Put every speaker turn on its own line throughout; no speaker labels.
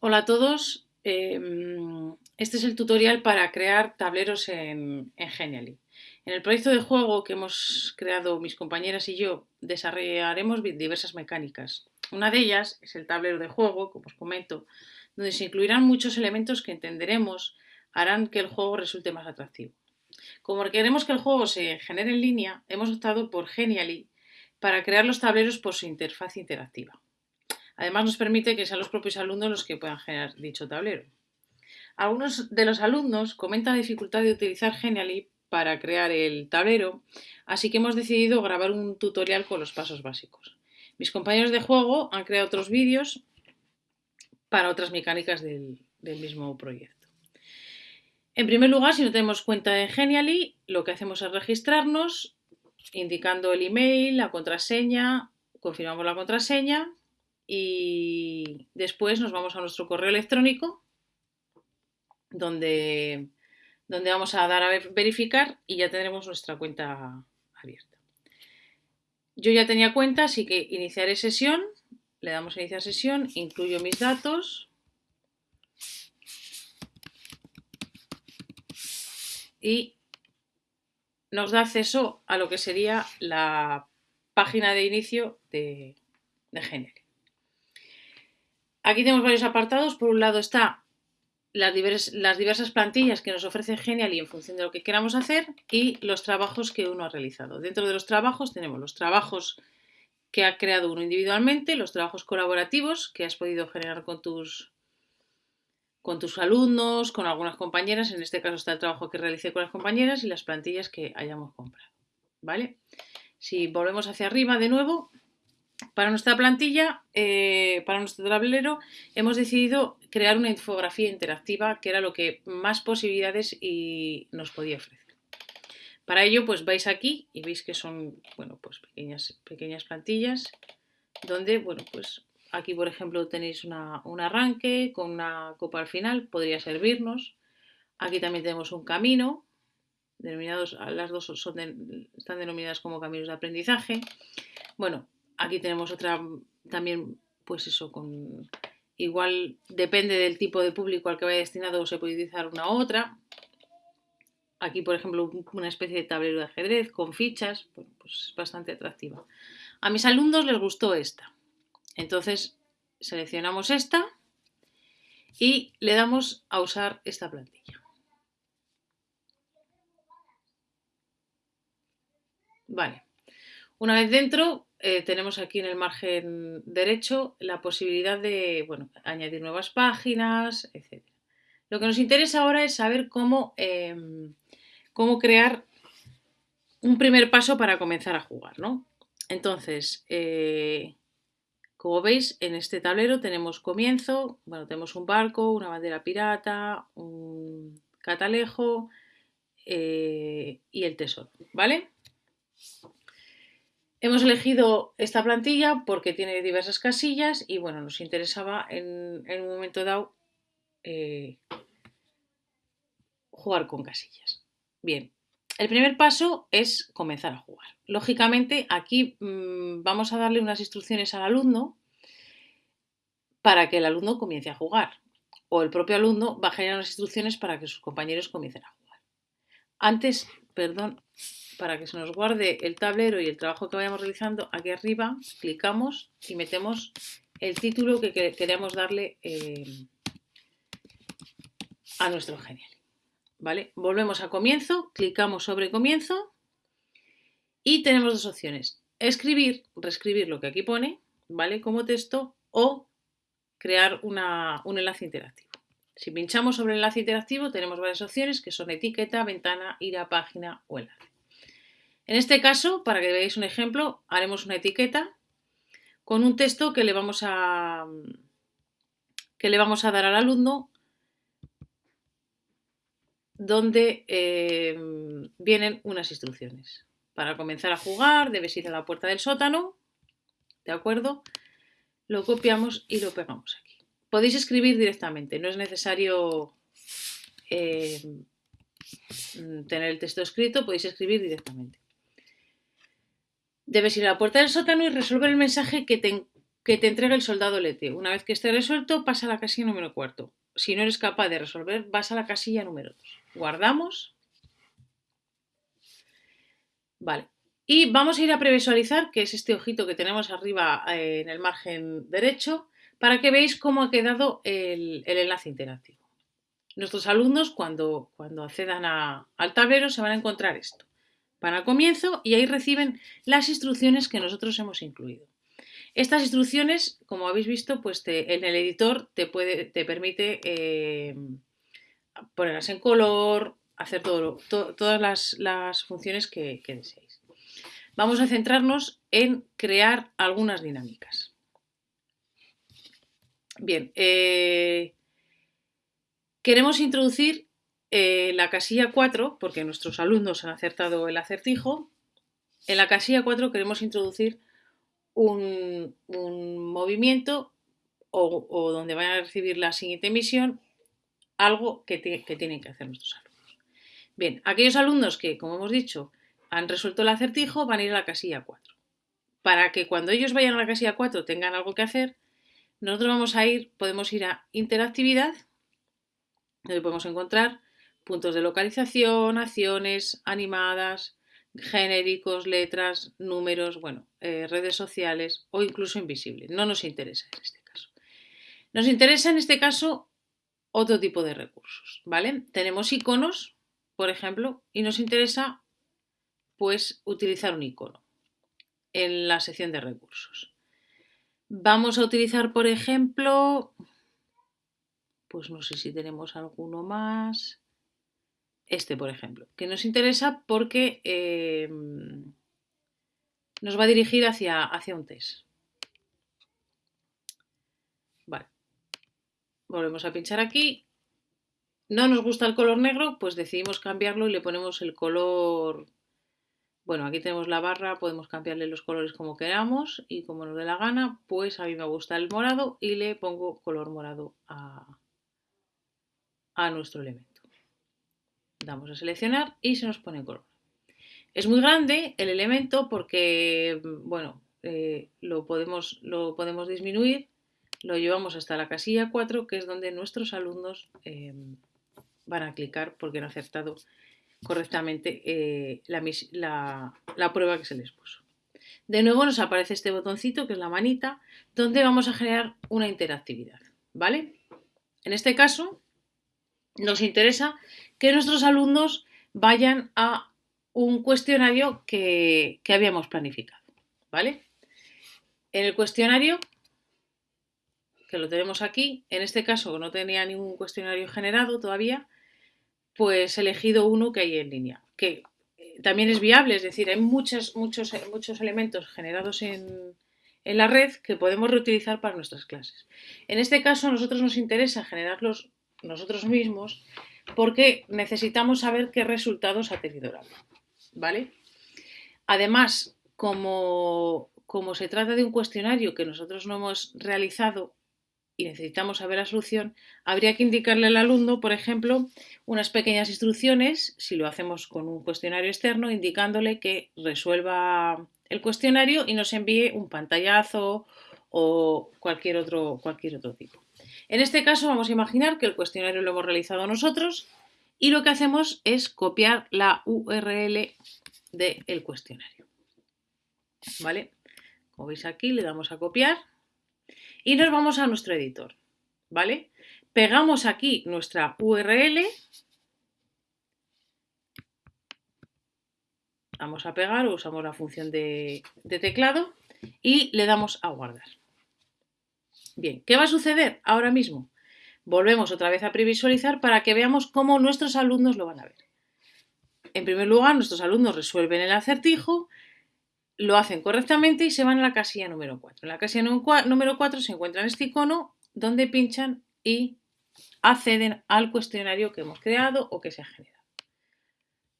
Hola a todos, em, este es el tutorial para crear tableros en, Genially. En el proyecto de juego que hemos creado mis compañeras y yo, desarrollaremos diversas mecánicas. Una de ellas es el tablero de juego, como os comento, donde se incluirán muchos elementos que entenderemos harán que el juego resulte más atractivo. Como queremos que el juego se genere en línea, hemos optado por Genially para crear los tableros por su interfaz interactiva. Además nos permite que sean los propios alumnos los que puedan generar dicho tablero. Algunos de los alumnos comentan la dificultad de utilizar Genially para crear el tablero, así que hemos decidido grabar un tutorial con los pasos básicos. Mis compañeros de juego han creado otros vídeos para otras mecánicas del, mismo proyecto. En primer lugar, si no tenemos cuenta en Genially, lo que hacemos es registrarnos, indicando el email, la contraseña, confirmamos la contraseña y después nos vamos a nuestro correo electrónico donde, donde vamos a dar a verificar y ya tendremos nuestra cuenta abierta. Yo ya tenía cuenta, así que iniciaré sesión, le damos a iniciar sesión, incluyo mis datos. Y nos da acceso a lo que sería la página de inicio de, de Aquí tenemos varios apartados. Por un lado está las, diversas plantillas que nos ofrece Genially en función de lo que queramos hacer y los trabajos que uno ha realizado. Dentro de los trabajos tenemos los trabajos que ha creado uno individualmente, los trabajos colaborativos que has podido generar con tus, con tus alumnos, con algunas compañeras, en este caso está el trabajo que realicé con las compañeras y las plantillas que hayamos comprado. ¿Vale? Si volvemos hacia arriba de nuevo, para nuestra plantilla, eh, para nuestro tablero, hemos decidido crear una infografía interactiva que era lo que más posibilidades nos podía ofrecer. Para ello, pues vais aquí y veis que son, bueno, pues pequeñas, pequeñas plantillas donde, bueno, pues aquí, por ejemplo, tenéis un arranque con una copa al final, podría servirnos. Aquí también tenemos un camino, denominados, las dos son están denominadas como caminos de aprendizaje. Bueno, Aquí tenemos otra también, pues eso, con igual depende del tipo de público al que vaya destinado, se puede utilizar una u otra. Aquí, por ejemplo, una especie de tablero de ajedrez con fichas, pues es bastante atractiva. A mis alumnos les gustó esta. Entonces, seleccionamos esta y le damos a usar esta plantilla. Vale. Una vez dentro, eh, tenemos aquí en el margen derecho la posibilidad de bueno, añadir nuevas páginas, etc. Lo que nos interesa ahora es saber cómo, em, cómo crear un primer paso para comenzar a jugar. ¿no? Entonces, eh, como veis, en este tablero tenemos comienzo, bueno, tenemos un barco, una bandera pirata, un catalejo eh, y el tesoro, ¿vale? Hemos elegido esta plantilla porque tiene diversas casillas y bueno, nos interesaba en, un momento dado eh, jugar con casillas. Bien, el primer paso es comenzar a jugar. Lógicamente aquí mm, vamos a darle unas instrucciones al alumno para que el alumno comience a jugar o el propio alumno va a generar unas instrucciones para que sus compañeros comiencen a jugar. Antes, perdón, para que se nos guarde el tablero y el trabajo que vayamos realizando, aquí arriba clicamos y metemos el título que queremos darle eh, a nuestro genial. ¿Vale? Volvemos a comienzo, clicamos sobre comienzo y tenemos dos opciones. Escribir, reescribir lo que aquí pone, ¿vale? Como texto o crear un enlace interactivo. Si pinchamos sobre el enlace interactivo tenemos varias opciones que son etiqueta, ventana, ir a página o enlace. En este caso, para que veáis un ejemplo, haremos una etiqueta con un texto que le vamos a, que le vamos a dar al alumno donde eh, vienen unas instrucciones. Para comenzar a jugar debes ir a la puerta del sótano, ¿de acuerdo? Lo copiamos y lo pegamos aquí. Podéis escribir directamente, no es necesario eh, tener el texto escrito, podéis escribir directamente. Debes ir a la puerta del sótano y resolver el mensaje que te, que te entrega el soldado LT. Una vez que esté resuelto, pasa a la casilla número cuarto. Si no eres capaz de resolver, vas a la casilla número 2. Guardamos. Vale. Y vamos a ir a previsualizar, que es este ojito que tenemos arriba eh, en el margen derecho, para que veáis cómo ha quedado el, enlace interactivo. Nuestros alumnos, cuando, accedan al tablero, se van a encontrar esto. Van al comienzo y ahí reciben las instrucciones que nosotros hemos incluido. Estas instrucciones, como habéis visto, pues en el editor te, permite eh, ponerlas en color, hacer todas las, funciones que, deseéis. Vamos a centrarnos en crear algunas dinámicas. Bien, eh, queremos introducir eh, la casilla 4, porque nuestros alumnos han acertado el acertijo. En la casilla 4 queremos introducir un, movimiento o, donde van a recibir la siguiente misión, algo que, que tienen que hacer nuestros alumnos. Bien, aquellos alumnos que, como hemos dicho, han resuelto el acertijo van a ir a la casilla 4. Para que cuando ellos vayan a la casilla 4 tengan algo que hacer, nosotros vamos a ir, podemos ir a interactividad, donde podemos encontrar puntos de localización, acciones animadas, genéricos, letras, números, bueno, eh, redes sociales o incluso invisibles. No nos interesa en este caso. Nos interesa en este caso otro tipo de recursos, ¿vale? Tenemos iconos, por ejemplo, y nos interesa pues utilizar un icono en la sección de recursos. Vamos a utilizar, por ejemplo, pues no sé si tenemos alguno más. Este, por ejemplo, que nos interesa porque eh, nos va a dirigir hacia, hacia un test. Vale. Volvemos a pinchar aquí. No nos gusta el color negro, pues decidimos cambiarlo y le ponemos el color... Bueno, aquí tenemos la barra, podemos cambiarle los colores como queramos y como nos dé la gana, pues a mí me gusta el morado y le pongo color morado a, a nuestro elemento damos a seleccionar y se nos pone color. Es muy grande el elemento porque, bueno, eh, lo, podemos, lo podemos disminuir, lo llevamos hasta la casilla 4, que es donde nuestros alumnos eh, van a clicar porque han acertado correctamente eh, la, la prueba que se les puso. De nuevo nos aparece este botoncito, que es la manita, donde vamos a generar una interactividad, ¿vale? En este caso, nos interesa que nuestros alumnos vayan a un cuestionario que, habíamos planificado. ¿Vale? En el cuestionario, que lo tenemos aquí, en este caso no tenía ningún cuestionario generado todavía, pues he elegido uno que hay en línea, que eh, también es viable, es decir, hay muchos, muchos, muchos elementos generados en, en la red que podemos reutilizar para nuestras clases. En este caso, a nosotros nos interesa generarlos nosotros mismos porque necesitamos saber qué resultados ha tenido aula. ¿Vale? Además, como, como se trata de un cuestionario que nosotros no hemos realizado y necesitamos saber la solución, habría que indicarle al alumno, por ejemplo, unas pequeñas instrucciones, si lo hacemos con un cuestionario externo, indicándole que resuelva el cuestionario y nos envíe un pantallazo o cualquier otro, cualquier otro tipo. En este caso vamos a imaginar que el cuestionario lo hemos realizado nosotros y lo que hacemos es copiar la URL del cuestionario. ¿Vale? Como veis aquí le damos a copiar y nos vamos a nuestro editor. ¿Vale? Pegamos aquí nuestra URL. Vamos a pegar, usamos la función de, de teclado y le damos a guardar. Bien, ¿qué va a suceder ahora mismo? Volvemos otra vez a previsualizar para que veamos cómo nuestros alumnos lo van a ver. En primer lugar, nuestros alumnos resuelven el acertijo, lo hacen correctamente y se van a la casilla número 4. En la casilla número 4 se encuentran este icono donde pinchan y acceden al cuestionario que hemos creado o que se ha generado.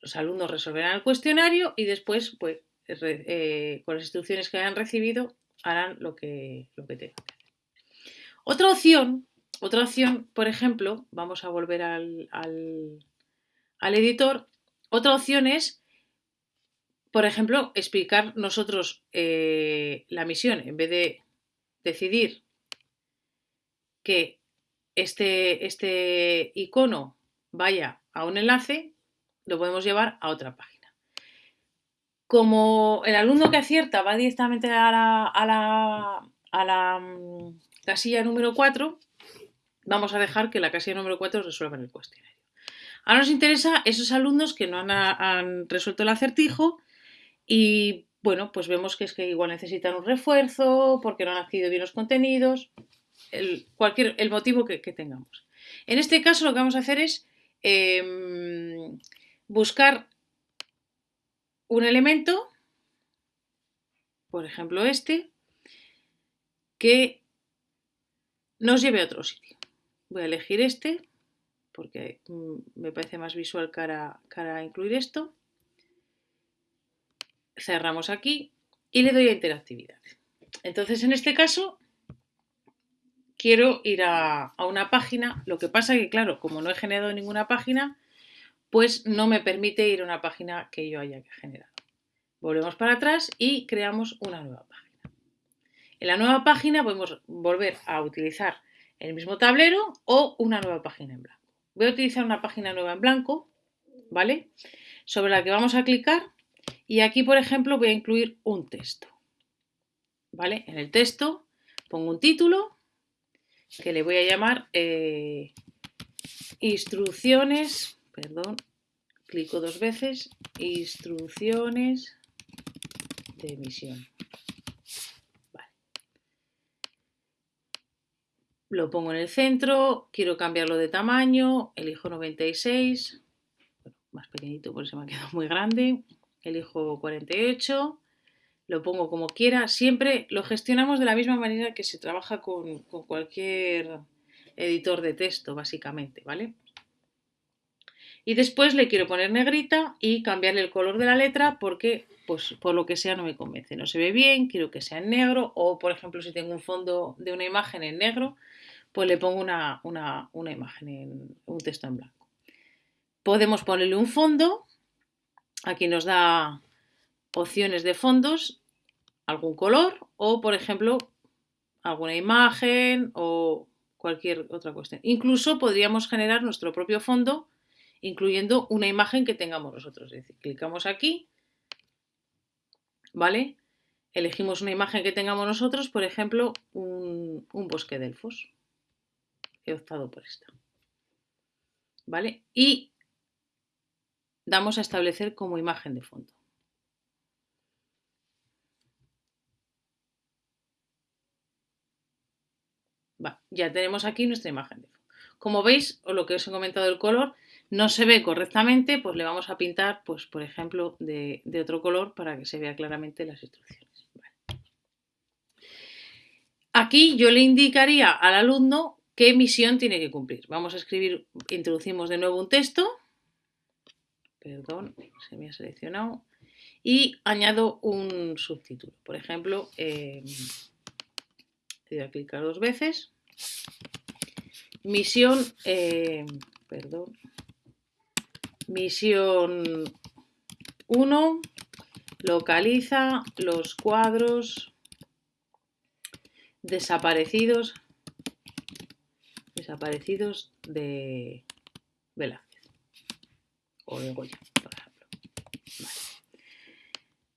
Los alumnos resolverán el cuestionario y después, pues, eh, con las instrucciones que hayan recibido, harán lo que, lo que tengan. Otra opción, otra opción, por ejemplo, vamos a volver al, editor, otra opción es, por ejemplo, explicar nosotros eh, la misión en vez de, decidir que este, este icono vaya a un enlace, lo podemos llevar a otra página. Como el alumno que acierta va directamente a la, a la, a la mm, casilla número 4, vamos a dejar que la casilla número 4 resuelva el cuestionario. Ahora nos interesa esos alumnos que no han, resuelto el acertijo y bueno, pues vemos que es que igual necesitan un refuerzo porque no han adquirido bien los contenidos, el, cualquier, el motivo que, tengamos. En este caso lo que vamos a hacer es em, buscar un elemento, por ejemplo este, que nos lleve a otro sitio. Voy a elegir este porque mm, me parece más visual cara, cara a incluir esto. Cerramos aquí y le doy a interactividad. Entonces, en este caso, quiero ir a, una página. Lo que pasa que, claro, como no he generado ninguna página, pues no me permite ir a una página que yo haya generado. Volvemos para atrás y creamos una nueva página. En la nueva página podemos volver a utilizar el mismo tablero o una nueva página en blanco. Voy a utilizar una página nueva en blanco, ¿vale? Sobre la que vamos a clicar y aquí, por ejemplo, voy a incluir un texto, ¿vale? En el texto pongo un título que le voy a llamar eh, instrucciones, perdón, clico dos veces, instrucciones de emisión. lo pongo en el centro, quiero cambiarlo de tamaño, elijo 96, más pequeñito porque se me ha quedado muy grande, elijo 48, lo pongo como quiera, siempre lo gestionamos de la misma manera que se trabaja con, cualquier editor de texto, básicamente, ¿vale? Y después le quiero poner negrita y cambiarle el color de la letra porque, pues, por lo que sea no me convence. No se ve bien, quiero que sea en negro o, por ejemplo, si tengo un fondo de una imagen en negro, pues le pongo una, imagen, en, un texto en blanco. Podemos ponerle un fondo, aquí nos da opciones de fondos, algún color o, por ejemplo, alguna imagen o cualquier otra cuestión. Incluso podríamos generar nuestro propio fondo incluyendo una imagen que tengamos nosotros. Es decir, clicamos aquí, ¿vale? Elegimos una imagen que tengamos nosotros, por ejemplo, un, bosque de elfos he optado por esta. ¿Vale? Y damos a establecer como imagen de fondo. ya tenemos aquí nuestra imagen de fondo. Como veis, o lo que os he comentado del color, no se ve correctamente, pues le vamos a pintar, pues por ejemplo, de, otro color para que se vea claramente las instrucciones. Aquí yo le indicaría al alumno ¿Qué misión tiene que cumplir? Vamos a escribir, introducimos de nuevo un texto. Perdón, se me ha seleccionado. Y añado un subtítulo. Por ejemplo, eh, voy a clicar dos veces. Misión, eh, perdón, misión 1, localiza los cuadros desaparecidos desaparecidos de Velázquez o de Goya, por ejemplo.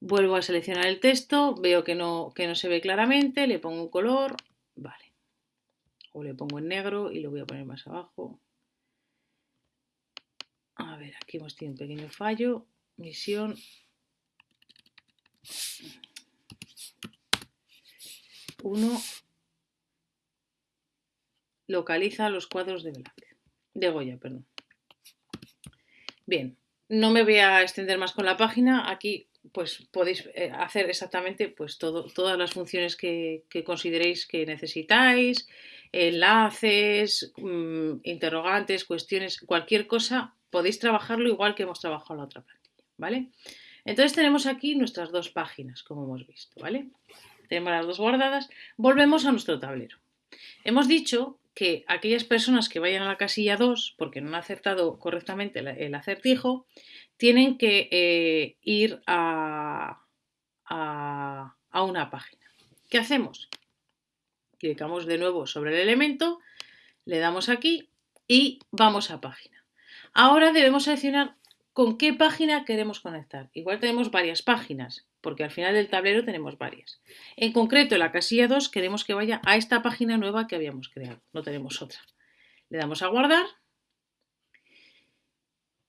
Vuelvo a seleccionar el texto, veo que no, que no se ve claramente, le pongo un color, vale. O le pongo en negro y lo voy a poner más abajo. A ver, aquí hemos tenido un pequeño fallo. Misión. Uno localiza los cuadros de de Goya, perdón. Bien, no me voy a extender más con la página. Aquí pues podéis eh, hacer exactamente pues todas las funciones que, consideréis que necesitáis, enlaces, mm, interrogantes, cuestiones, cualquier cosa, podéis trabajarlo igual que hemos trabajado la otra plantilla, ¿vale? Entonces tenemos aquí nuestras dos páginas, como hemos visto, ¿vale? Tenemos las dos guardadas. Volvemos a nuestro tablero. Hemos dicho que aquellas personas que vayan a la casilla 2 porque no han acertado correctamente el acertijo, tienen que eh, ir a, a, una página. ¿Qué hacemos? Clicamos de nuevo sobre el elemento, le damos aquí y vamos a página. Ahora debemos seleccionar con qué página queremos conectar. Igual tenemos varias páginas, porque al final del tablero tenemos varias. En concreto, en la casilla 2 queremos que vaya a esta página nueva que habíamos creado, no tenemos otra. Le damos a guardar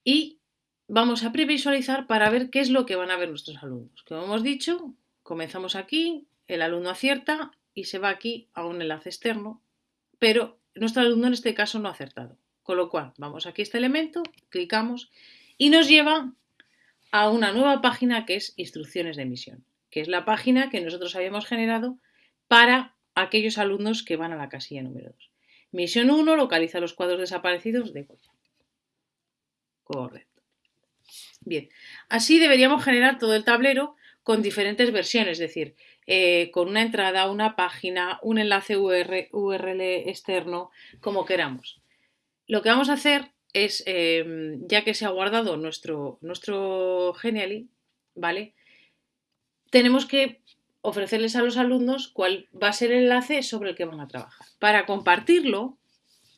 y vamos a previsualizar para ver qué es lo que van a ver nuestros alumnos. Como hemos dicho, comenzamos aquí, el alumno acierta y se va aquí a un enlace externo, pero nuestro alumno en este caso no ha acertado. Con lo cual, vamos aquí a este elemento, clicamos y nos lleva a una nueva página que es instrucciones de emisión, que es la página que nosotros habíamos generado para aquellos alumnos que van a la casilla número 2. Misión 1 localiza los cuadros desaparecidos de Goya. Correcto. Bien, así deberíamos generar todo el tablero con diferentes versiones, es decir, eh, con una entrada, una página, un enlace URL externo, como queramos. Lo que vamos a hacer es, em, ya que se ha guardado nuestro, nuestro Genially, ¿vale? Tenemos que ofrecerles a los alumnos cuál va a ser el enlace sobre el que van a trabajar. Para compartirlo,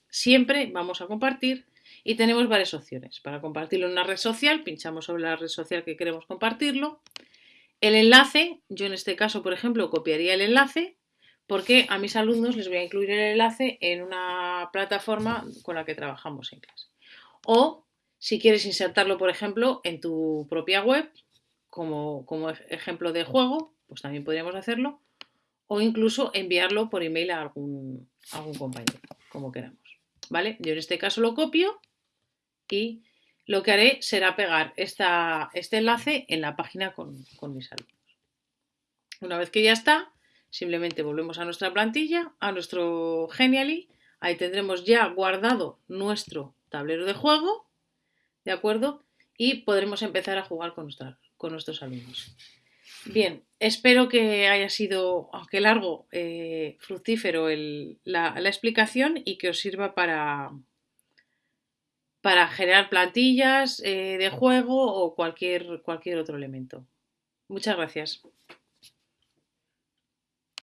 siempre vamos a compartir y tenemos varias opciones. Para compartirlo en una red social, pinchamos sobre la red social que queremos compartirlo. El enlace, yo en este caso, por ejemplo, copiaría el enlace porque a mis alumnos les voy a incluir el enlace en una plataforma con la que trabajamos en clase. O si quieres insertarlo, por ejemplo, en tu propia web, como, ejemplo de juego, pues también podríamos hacerlo. O incluso enviarlo por email a algún, algún compañero, como queramos. ¿Vale? Yo en este caso lo copio y lo que haré será pegar esta, este enlace en la página con, con mis alumnos. Una vez que ya está, simplemente volvemos a nuestra plantilla, a nuestro Genially. Ahí tendremos ya guardado nuestro tablero de juego, ¿de acuerdo? Y podremos empezar a jugar con, con nuestros alumnos. Bien, espero que haya sido, aunque largo, eh, fructífero la, explicación y que os sirva para, para generar plantillas eh, de juego o cualquier, cualquier otro elemento. Muchas gracias.